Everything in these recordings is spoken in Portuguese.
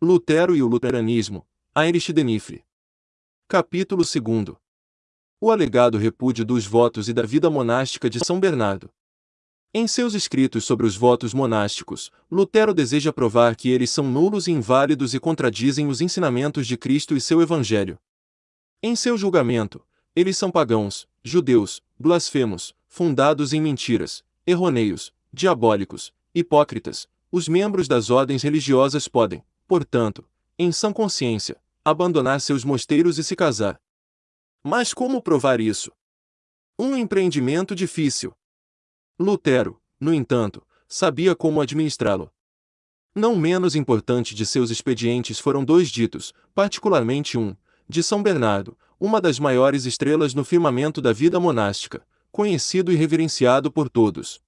Lutero e o Luteranismo, Heinrich Denifre. Capítulo 2. O alegado repúdio dos votos e da vida monástica de São Bernardo. Em seus escritos sobre os votos monásticos, Lutero deseja provar que eles são nulos e inválidos e contradizem os ensinamentos de Cristo e seu Evangelho. Em seu julgamento, eles são pagãos, judeus, blasfemos, fundados em mentiras, errôneos, diabólicos, hipócritas. Os membros das ordens religiosas podem, portanto, em sã consciência, abandonar seus mosteiros e se casar. Mas como provar isso? Um empreendimento difícil. Lutero, no entanto, sabia como administrá-lo. Não menos importante de seus expedientes foram dois ditos, particularmente um, de São Bernardo, uma das maiores estrelas no firmamento da vida monástica, conhecido e reverenciado por todos.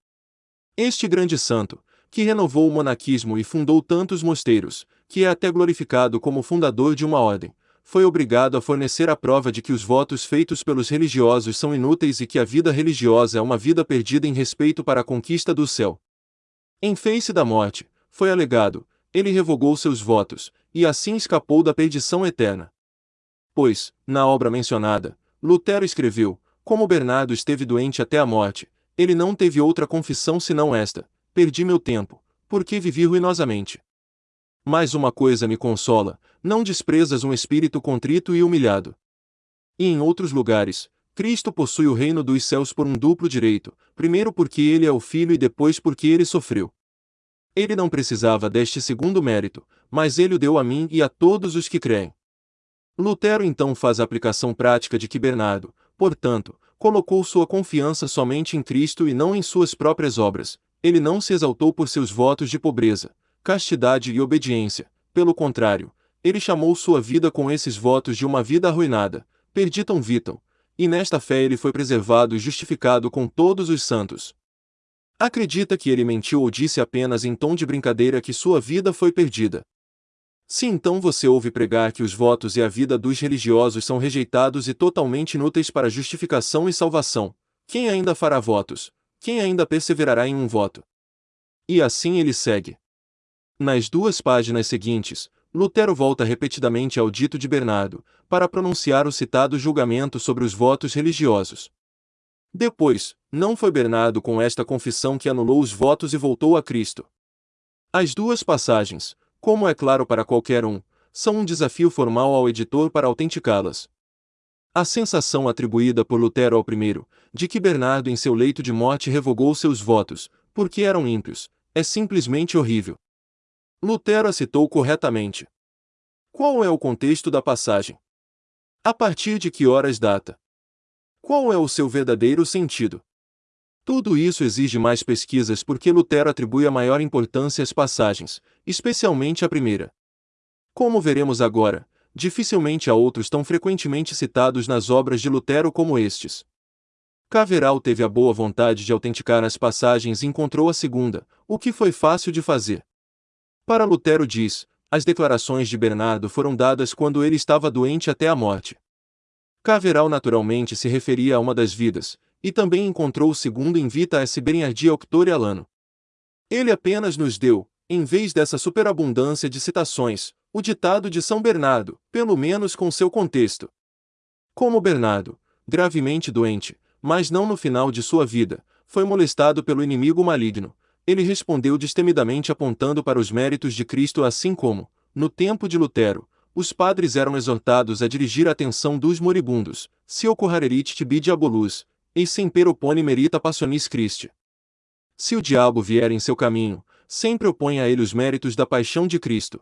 Este grande santo, que renovou o monaquismo e fundou tantos mosteiros, que é até glorificado como fundador de uma ordem, foi obrigado a fornecer a prova de que os votos feitos pelos religiosos são inúteis e que a vida religiosa é uma vida perdida em respeito para a conquista do céu. Em face da morte, foi alegado, ele revogou seus votos, e assim escapou da perdição eterna. Pois, na obra mencionada, Lutero escreveu: Como Bernardo esteve doente até a morte, ele não teve outra confissão senão esta: Perdi meu tempo, porque vivi ruinosamente. Mas uma coisa me consola: não desprezas um espírito contrito e humilhado. E em outros lugares, Cristo possui o reino dos céus por um duplo direito, primeiro porque ele é o Filho e depois porque ele sofreu. Ele não precisava deste segundo mérito, mas ele o deu a mim e a todos os que creem. Lutero então faz a aplicação prática de que Bernardo, portanto, colocou sua confiança somente em Cristo e não em suas próprias obras. Ele não se exaltou por seus votos de pobreza, castidade e obediência. Pelo contrário, ele chamou sua vida com esses votos de uma vida arruinada, perditam vitam, e nesta fé ele foi preservado e justificado com todos os santos. Acredita que ele mentiu ou disse apenas em tom de brincadeira que sua vida foi perdida. Se então você ouve pregar que os votos e a vida dos religiosos são rejeitados e totalmente inúteis para justificação e salvação, quem ainda fará votos? Quem ainda perseverará em um voto? E assim ele segue. Nas duas páginas seguintes, Lutero volta repetidamente ao dito de Bernardo, para pronunciar o citado julgamento sobre os votos religiosos. Depois, não foi Bernardo com esta confissão que anulou os votos e voltou a Cristo. As duas passagens, como é claro para qualquer um, são um desafio formal ao editor para autenticá-las. A sensação atribuída por Lutero ao primeiro, de que Bernardo em seu leito de morte revogou seus votos, porque eram ímpios, é simplesmente horrível. Lutero a citou corretamente. Qual é o contexto da passagem? A partir de que horas data? Qual é o seu verdadeiro sentido? Tudo isso exige mais pesquisas porque Lutero atribui a maior importância às passagens, especialmente a primeira. Como veremos agora, dificilmente há outros tão frequentemente citados nas obras de Lutero como estes. Caveral teve a boa vontade de autenticar as passagens e encontrou a segunda, o que foi fácil de fazer. Para Lutero diz, as declarações de Bernardo foram dadas quando ele estava doente até a morte. Caveral naturalmente se referia a uma das vidas, e também encontrou o segundo em Vita S. Bernardi Auctore Alano. Ele apenas nos deu, em vez dessa superabundância de citações, o ditado de São Bernardo, pelo menos com seu contexto. Como Bernardo, gravemente doente, mas não no final de sua vida, foi molestado pelo inimigo maligno, ele respondeu destemidamente apontando para os méritos de Cristo assim como, no tempo de Lutero, os padres eram exortados a dirigir a atenção dos moribundos, se ocorrerit tibi diabolus, e semper opone merita passionis Christi. Se o diabo vier em seu caminho, sempre opõe a ele os méritos da paixão de Cristo.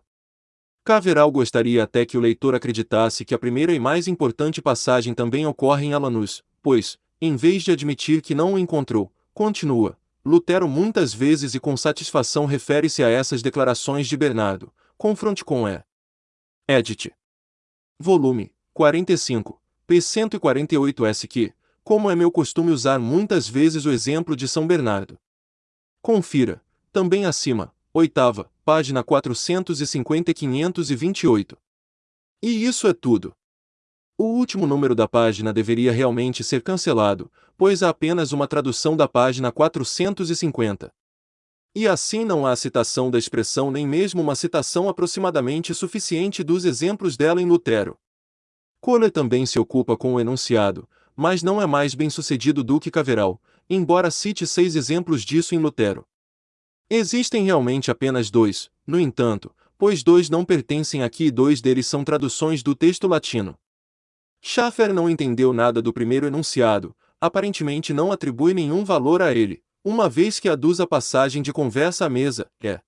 Caveral gostaria até que o leitor acreditasse que a primeira e mais importante passagem também ocorre em Alanus, pois, em vez de admitir que não o encontrou, continua, Lutero muitas vezes e com satisfação refere-se a essas declarações de Bernardo. Confronte com E. Edit. Volume 45, p. 148 S. Que, como é meu costume usar muitas vezes o exemplo de São Bernardo. Confira, também acima, oitava, página 450 e 528. E isso é tudo. O último número da página deveria realmente ser cancelado, pois há apenas uma tradução da página 450. E assim não há citação da expressão nem mesmo uma citação aproximadamente suficiente dos exemplos dela em Lutero. Kohler também se ocupa com o enunciado, mas não é mais bem sucedido do que Caveral, embora cite seis exemplos disso em Lutero. Existem realmente apenas dois, no entanto, pois dois não pertencem aqui e dois deles são traduções do texto latino. Schaffer não entendeu nada do primeiro enunciado, aparentemente não atribui nenhum valor a ele, uma vez que aduz a passagem de conversa à mesa, é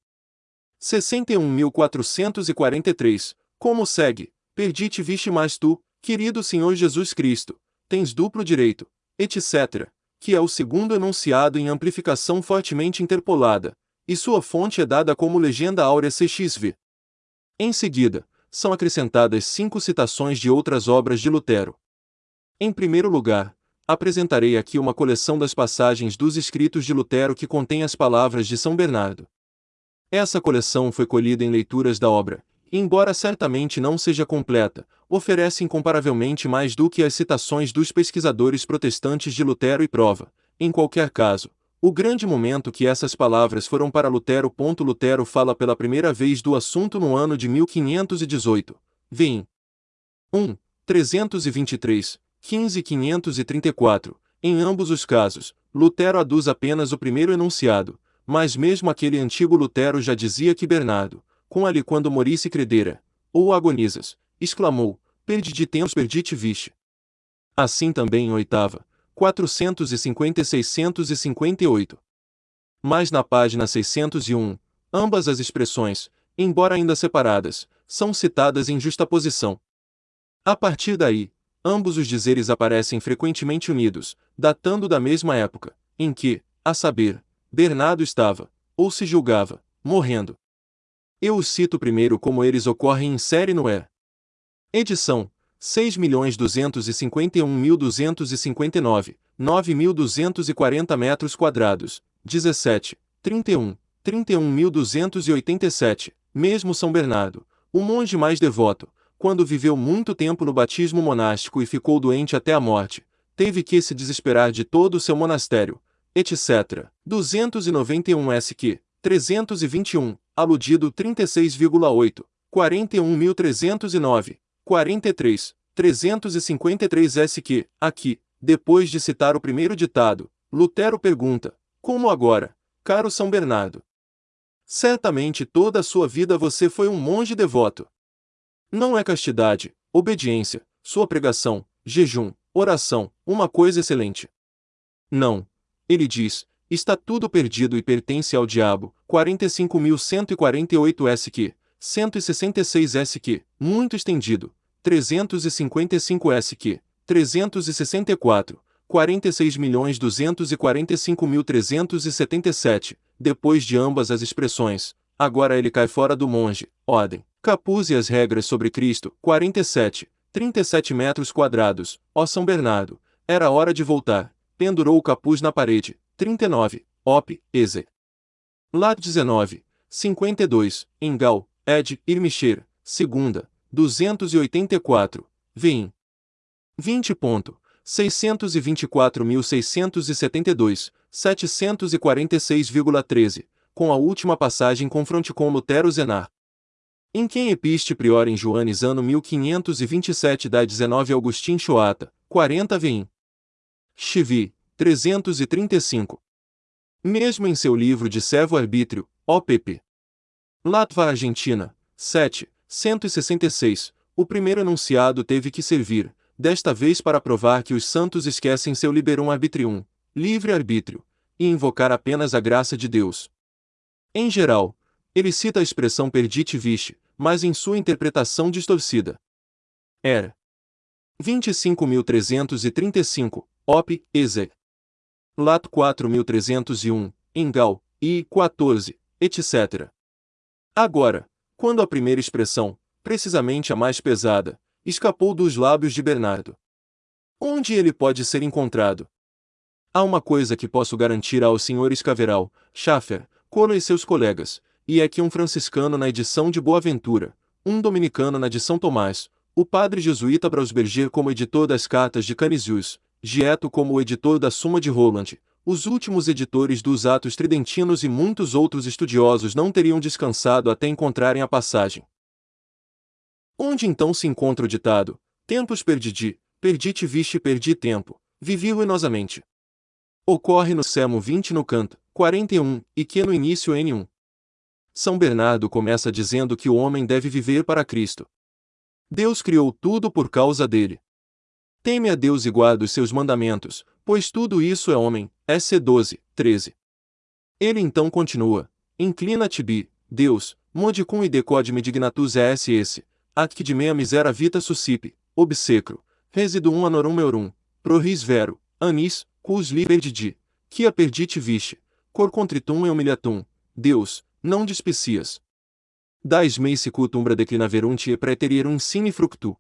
61.443, como segue, perdi-te viste mais tu, querido Senhor Jesus Cristo, tens duplo direito, etc., que é o segundo enunciado em amplificação fortemente interpolada, e sua fonte é dada como legenda áurea CXV. Em seguida, são acrescentadas cinco citações de outras obras de Lutero. Em primeiro lugar, apresentarei aqui uma coleção das passagens dos escritos de Lutero que contém as palavras de São Bernardo. Essa coleção foi colhida em leituras da obra, e embora certamente não seja completa, oferece incomparavelmente mais do que as citações dos pesquisadores protestantes de Lutero e prova, em qualquer caso, o grande momento que essas palavras foram para Lutero. Lutero fala pela primeira vez do assunto no ano de 1518. Vem. 1. 323, 15 534. Em ambos os casos, Lutero aduz apenas o primeiro enunciado, mas mesmo aquele antigo Lutero já dizia que Bernardo, com ali quando morisse credera, ou agonizas, exclamou, perdi de tempos perdi te viste. Assim também em oitava, 450 e 658. Mas na página 601, ambas as expressões, embora ainda separadas, são citadas em justaposição. A partir daí, ambos os dizeres aparecem frequentemente unidos, datando da mesma época, em que, a saber, Bernardo estava, ou se julgava, morrendo. Eu os cito primeiro como eles ocorrem em série no E. Edição, 6.251.259, 9.240 metros quadrados, 17, 31, 31.287, mesmo São Bernardo, o monge mais devoto, quando viveu muito tempo no batismo monástico e ficou doente até a morte, teve que se desesperar de todo o seu monastério, etc. 291 SQ, 321, aludido 36,8, 41.309, 43, 353 SQ, aqui, depois de citar o primeiro ditado, Lutero pergunta: Como agora, caro São Bernardo? Certamente toda a sua vida você foi um monge devoto. Não é castidade, obediência, sua pregação, jejum, oração, uma coisa excelente. Não. Ele diz, está tudo perdido e pertence ao diabo. 45.148 SQ, 166 SQ, muito estendido, 355 SQ, 364, 46.245.377, depois de ambas as expressões, agora ele cai fora do monge, ordem, capuz e as regras sobre Cristo, 47, 37 metros quadrados, ó São Bernardo, era hora de voltar, pendurou o capuz na parede, 39, op, eze. Lá 19, 52, Engal, ed, Irmicher, segunda, 284, vim. 20.624.672, 746,13, com a última passagem confronte com Lutero Zenar. Em quem episte prior em Joanes ano 1527 da 19 Augustin Choata, 40 vim. Chivi, 335. Mesmo em seu livro de servo arbítrio, OPP. Latva Argentina, 7, 166, o primeiro enunciado teve que servir, desta vez para provar que os santos esquecem seu liberum arbitrium, livre-arbítrio, e invocar apenas a graça de Deus. Em geral, ele cita a expressão perdite viche, mas em sua interpretação distorcida. Era 25.335, op, exe. Lat 4.301, engal, e 14, etc. Agora, quando a primeira expressão, precisamente a mais pesada, escapou dos lábios de Bernardo. Onde ele pode ser encontrado? Há uma coisa que posso garantir aos senhores Caveral, Schaffer, Colo e seus colegas, e é que um franciscano na edição de Boaventura, um dominicano na de São Tomás, o padre jesuíta Brausberger como editor das cartas de Canisius, Gieto como editor da Suma de Roland, os últimos editores dos Atos Tridentinos e muitos outros estudiosos não teriam descansado até encontrarem a passagem. Onde então se encontra o ditado: Tempos perdi, perdi-te viste perdi tempo, vivi ruinosamente. Ocorre no Sermo 20 no canto 41, e que no início N1. São Bernardo começa dizendo que o homem deve viver para Cristo. Deus criou tudo por causa dele. Teme a Deus e guarda os seus mandamentos, pois tudo isso é homem. SC 12, 13. Ele então continua: Inclina-te, bi, Deus, modicum e decode-me dignatus ss, ac de mea misera vita suscipe, obsecro, residum anorum meurum, proris vero, anis, cus li perdidi, a perdite viche, cor contritum e humilhatum, Deus, não despecias. Dais mei sicutumbra declinaverunt e preterierum sine fructu.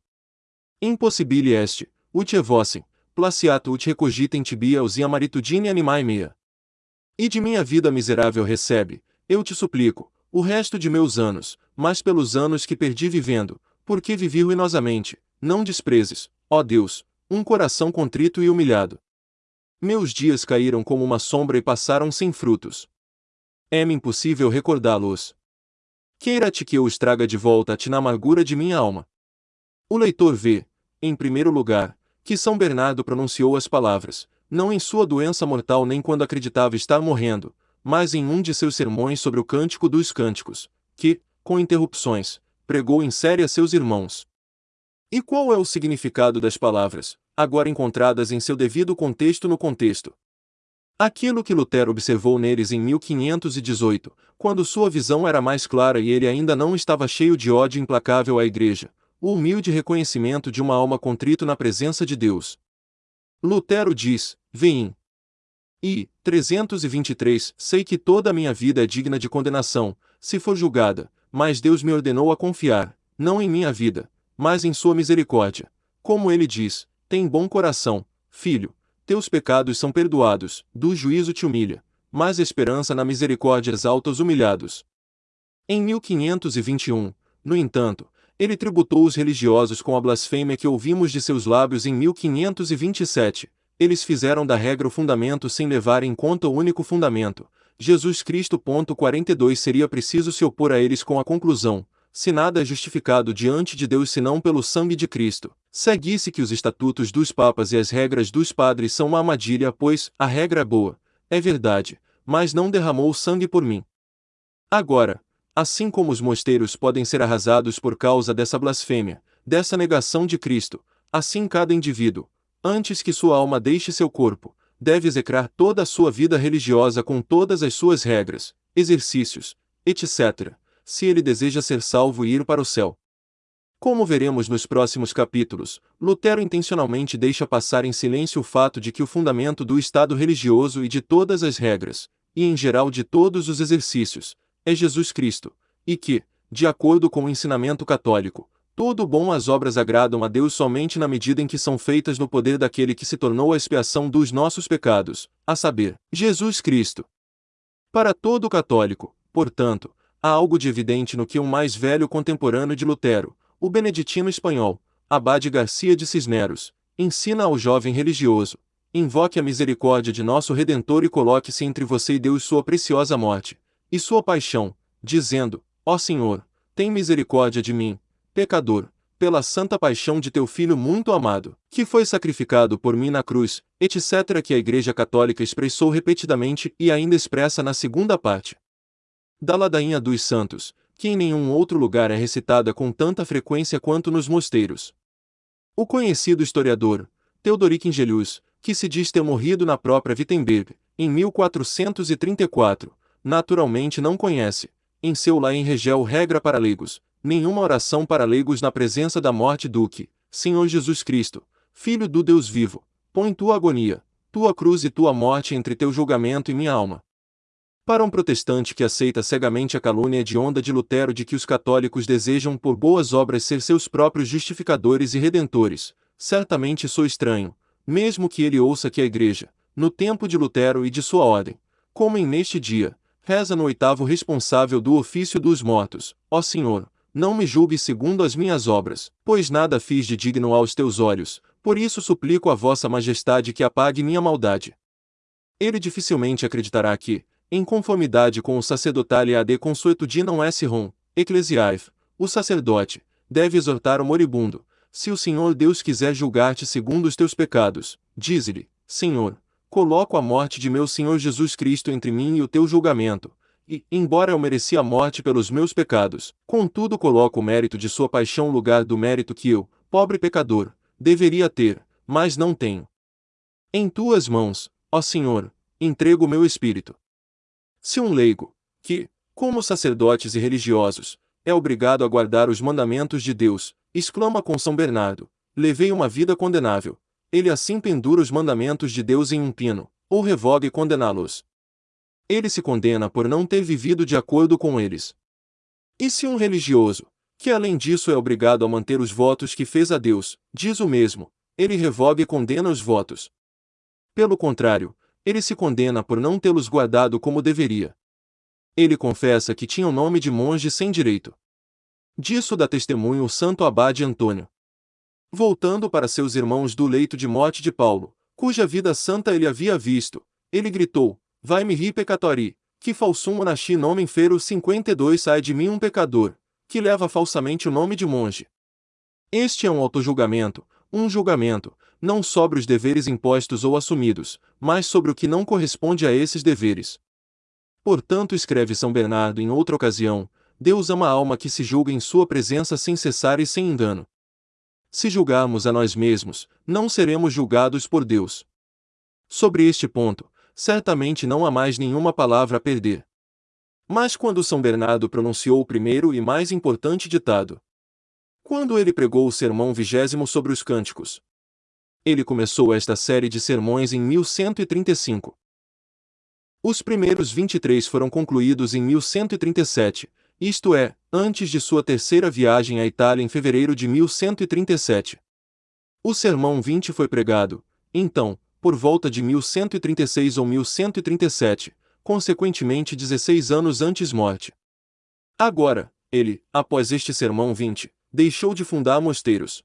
Impossibile est, ut evossem, placiato ut recogitem tibia usia maritudine animae mea. E de minha vida miserável recebe, eu te suplico, o resto de meus anos, mas pelos anos que perdi vivendo, porque vivi ruinosamente, não desprezes, ó Deus, um coração contrito e humilhado. Meus dias caíram como uma sombra e passaram sem frutos. É-me impossível recordá-los. Queira-te que eu os traga de volta a ti na amargura de minha alma. O leitor vê, em primeiro lugar, que São Bernardo pronunciou as palavras, não em sua doença mortal nem quando acreditava estar morrendo, mas em um de seus sermões sobre o Cântico dos Cânticos, que, com interrupções, pregou em série a seus irmãos. E qual é o significado das palavras, agora encontradas em seu devido contexto no contexto? Aquilo que Lutero observou neles em 1518, quando sua visão era mais clara e ele ainda não estava cheio de ódio implacável à Igreja, o humilde reconhecimento de uma alma contrito na presença de Deus. Lutero diz: Vem. E, 323, sei que toda a minha vida é digna de condenação, se for julgada, mas Deus me ordenou a confiar, não em minha vida, mas em sua misericórdia. Como ele diz: Tem bom coração, filho, teus pecados são perdoados, do juízo te humilha, mas esperança na misericórdia exalta os humilhados. Em 1521, no entanto, ele tributou os religiosos com a blasfêmia que ouvimos de seus lábios em 1527. Eles fizeram da regra o fundamento sem levar em conta o único fundamento, Jesus Cristo. 42 Seria preciso se opor a eles com a conclusão: se nada é justificado diante de Deus senão pelo sangue de Cristo. Seguisse que os estatutos dos papas e as regras dos padres são uma armadilha, pois a regra é boa, é verdade, mas não derramou sangue por mim. Agora, assim como os mosteiros podem ser arrasados por causa dessa blasfêmia, dessa negação de Cristo, assim cada indivíduo, antes que sua alma deixe seu corpo, deve execrar toda a sua vida religiosa com todas as suas regras, exercícios, etc., se ele deseja ser salvo e ir para o céu. Como veremos nos próximos capítulos, Lutero intencionalmente deixa passar em silêncio o fato de que o fundamento do Estado religioso e de todas as regras, e em geral de todos os exercícios, é Jesus Cristo, e que, de acordo com o ensinamento católico, todo bom as obras agradam a Deus somente na medida em que são feitas no poder daquele que se tornou a expiação dos nossos pecados, a saber, Jesus Cristo. Para todo católico, portanto, há algo de evidente no que um mais velho contemporâneo de Lutero, o beneditino espanhol, Abade Garcia de Cisneros, ensina ao jovem religioso: invoque a misericórdia de nosso Redentor e coloque-se entre você e Deus sua preciosa morte, e sua paixão, dizendo: Ó Senhor, tem misericórdia de mim, pecador, pela santa paixão de teu Filho muito amado, que foi sacrificado por mim na cruz, etc. que a Igreja Católica expressou repetidamente e ainda expressa na segunda parte da Ladainha dos Santos, que em nenhum outro lugar é recitada com tanta frequência quanto nos mosteiros. O conhecido historiador, Theodoric Ingelius, que se diz ter morrido na própria Wittenberg, em 1434, naturalmente não conhece, em seu lá em Regel regra para leigos, nenhuma oração para leigos na presença da morte do que, Senhor Jesus Cristo, Filho do Deus vivo, põe tua agonia, tua cruz e tua morte entre teu julgamento e minha alma. Para um protestante que aceita cegamente a calúnia de onda de Lutero de que os católicos desejam por boas obras ser seus próprios justificadores e redentores, certamente sou estranho, mesmo que ele ouça que a Igreja, no tempo de Lutero e de sua ordem, como em neste dia, reza no oitavo responsável do ofício dos mortos, ó Senhor, não me julgue segundo as minhas obras, pois nada fiz de digno aos teus olhos, por isso suplico a vossa majestade que apague minha maldade. Ele dificilmente acreditará que, em conformidade com o sacerdotal ad consuetudinam S. Rom, Ecclesiae, o sacerdote, deve exortar o moribundo, se o Senhor Deus quiser julgar-te segundo os teus pecados, dize-lhe, Senhor, coloco a morte de meu Senhor Jesus Cristo entre mim e o teu julgamento, e, embora eu mereci a morte pelos meus pecados, contudo coloco o mérito de sua paixão no lugar do mérito que eu, pobre pecador, deveria ter, mas não tenho. Em tuas mãos, ó Senhor, entrego o meu espírito. Se um leigo, que, como sacerdotes e religiosos, é obrigado a guardar os mandamentos de Deus, exclama com São Bernardo, levei uma vida condenável, ele assim pendura os mandamentos de Deus em um pino, ou revoga e condená-los. Ele se condena por não ter vivido de acordo com eles. E se um religioso, que além disso é obrigado a manter os votos que fez a Deus, diz o mesmo, ele revoga e condena os votos. Pelo contrário, ele se condena por não tê-los guardado como deveria. Ele confessa que tinha o nome de monge sem direito. Disso dá testemunho o santo abade Antônio. Voltando para seus irmãos do leito de morte de Paulo, cuja vida santa ele havia visto, ele gritou: Vai-me ri pecatori, que falsum monachi nomen fero 52 sai de mim um pecador, que leva falsamente o nome de monge. Este é um autojulgamento, um julgamento, não sobre os deveres impostos ou assumidos, mas sobre o que não corresponde a esses deveres. Portanto, escreve São Bernardo em outra ocasião: Deus ama a alma que se julga em sua presença sem cessar e sem engano. Se julgarmos a nós mesmos, não seremos julgados por Deus. Sobre este ponto, certamente não há mais nenhuma palavra a perder. Mas quando São Bernardo pronunciou o primeiro e mais importante ditado, quando ele pregou o sermão vigésimo sobre os cânticos, ele começou esta série de sermões em 1135. Os primeiros 23 foram concluídos em 1137, isto é, antes de sua terceira viagem à Itália em fevereiro de 1137. O Sermão 20 foi pregado, então, por volta de 1136 ou 1137, consequentemente 16 anos antes morte. Agora, ele, após este Sermão 20, deixou de fundar mosteiros.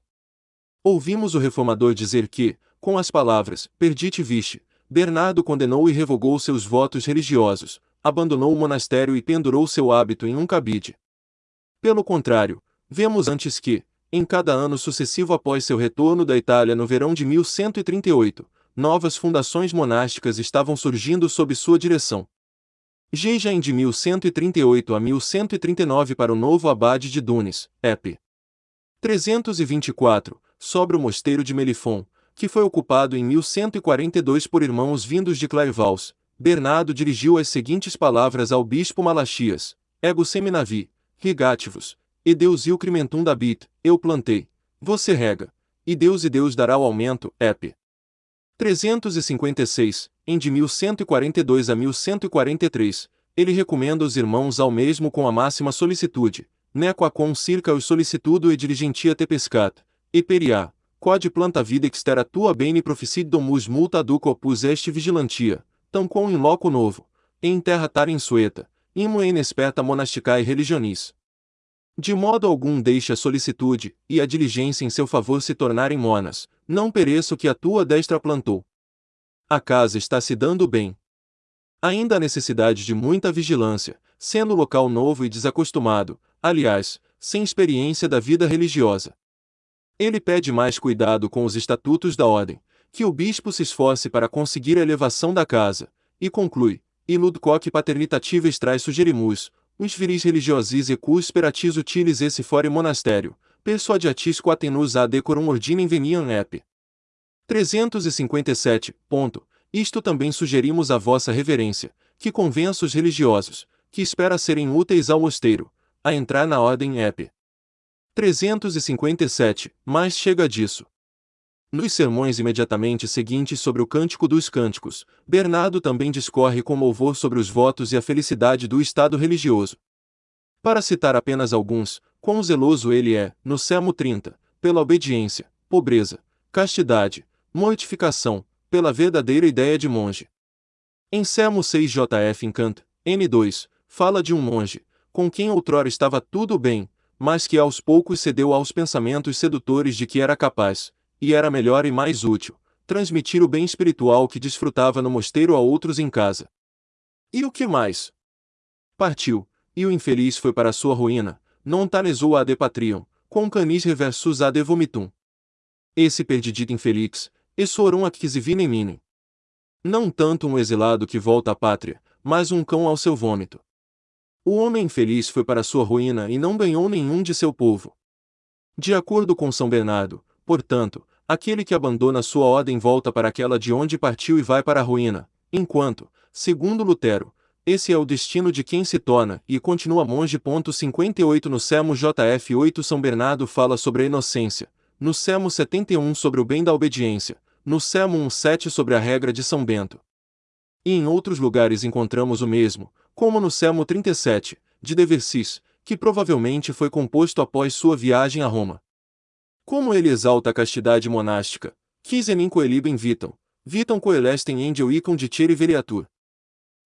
Ouvimos o reformador dizer que, com as palavras, perdite viste, Bernardo condenou e revogou seus votos religiosos, abandonou o monastério e pendurou seu hábito em um cabide. Pelo contrário, vemos antes que, em cada ano sucessivo após seu retorno da Itália no verão de 1138, novas fundações monásticas estavam surgindo sob sua direção. Gejain de 1138 a 1139 para o novo abade de Dunes, Ep. 324, sobre o mosteiro de Melifon, que foi ocupado em 1142 por irmãos vindos de Clairvaux, Bernardo dirigiu as seguintes palavras ao bispo Malachias: Ego seminavi, rigativos, e Deus il crimentum dabit, eu plantei, você rega, e Deus e Deus dará o aumento, ep. 356, em de 1142 a 1143, ele recomenda os irmãos ao mesmo com a máxima solicitude, nequa com circa os solicitudo e diligentia te pescat, e peria, quod planta vida extera tua bene proficit domus multa duco opus est vigilantia, tão com in loco novo, em terra tar insueta, imo inexperta monasticae religionis. De modo algum deixe a solicitude e a diligência em seu favor se tornarem monas, não pereça o que a tua destra plantou. A casa está se dando bem. Ainda há necessidade de muita vigilância, sendo local novo e desacostumado, aliás, sem experiência da vida religiosa. Ele pede mais cuidado com os estatutos da ordem, que o bispo se esforce para conseguir a elevação da casa, e conclui, ilud quoque paternitative trai sugerimus, uns viris religiosis e cus speratis utilis esse fore monastério, persuadiatis quatenus a decorum ordinem veniam ep. 357. Ponto. Isto também sugerimos a vossa reverência, que convença os religiosos, que espera serem úteis ao mosteiro, a entrar na ordem ep. 357, mas chega disso. Nos sermões imediatamente seguintes sobre o Cântico dos Cânticos, Bernardo também discorre com louvor sobre os votos e a felicidade do estado religioso. Para citar apenas alguns, quão zeloso ele é, no Sermo 30, pela obediência, pobreza, castidade, mortificação, pela verdadeira ideia de monge. Em Sermo 6 JF Encant, N2, fala de um monge, com quem outrora estava tudo bem, mas que aos poucos cedeu aos pensamentos sedutores de que era capaz, e era melhor e mais útil, transmitir o bem espiritual que desfrutava no mosteiro a outros em casa. E o que mais? Partiu, e o infeliz foi para sua ruína, non tanesou ad patrium, com canis reversus ad vomitum. Esse perdidito infeliz, essorum acquisivinem minem. Não tanto um exilado que volta à pátria, mas um cão ao seu vômito. O homem infeliz foi para sua ruína e não ganhou nenhum de seu povo. De acordo com São Bernardo, portanto, aquele que abandona sua ordem volta para aquela de onde partiu e vai para a ruína, enquanto, segundo Lutero, esse é o destino de quem se torna e continua monge. 58 No Sermo JF 8 São Bernardo fala sobre a inocência, no Sermo 71 sobre o bem da obediência, no Sermo 1.7 sobre a regra de São Bento. E em outros lugares encontramos o mesmo, como no Sermo 37, de De Versis, que provavelmente foi composto após sua viagem a Roma. Como ele exalta a castidade monástica, quis enim coelibem vitam, vitam coelestem angel icon dicere veriatur.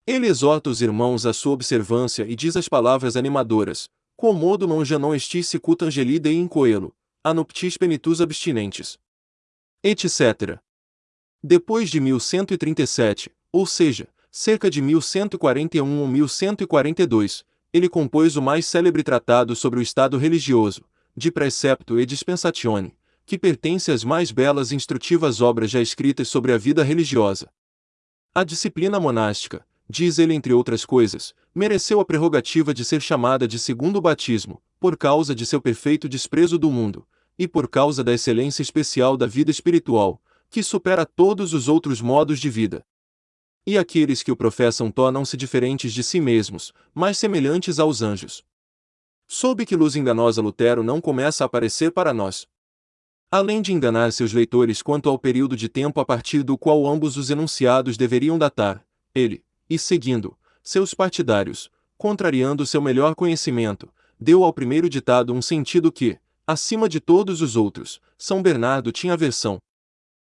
Ele exorta os irmãos à sua observância e diz as palavras animadoras, comodo non não estis sicut angelide in coelo, anuptis penitus abstinentes. Etc. Depois de 1137, ou seja, cerca de 1141 ou 1142, ele compôs o mais célebre tratado sobre o estado religioso, de Precepto e Dispensatione, que pertence às mais belas e instrutivas obras já escritas sobre a vida religiosa. A disciplina monástica, diz ele entre outras coisas, mereceu a prerrogativa de ser chamada de segundo batismo, por causa de seu perfeito desprezo do mundo, e por causa da excelência especial da vida espiritual, que supera todos os outros modos de vida. E aqueles que o professam tornam-se diferentes de si mesmos, mais semelhantes aos anjos. Soube que luz enganosa Lutero não começa a aparecer para nós. Além de enganar seus leitores quanto ao período de tempo a partir do qual ambos os enunciados deveriam datar, ele, e seguindo, seus partidários, contrariando seu melhor conhecimento, deu ao primeiro ditado um sentido que, acima de todos os outros, São Bernardo tinha aversão.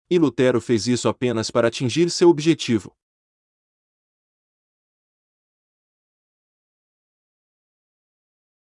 E Lutero fez isso apenas para atingir seu objetivo.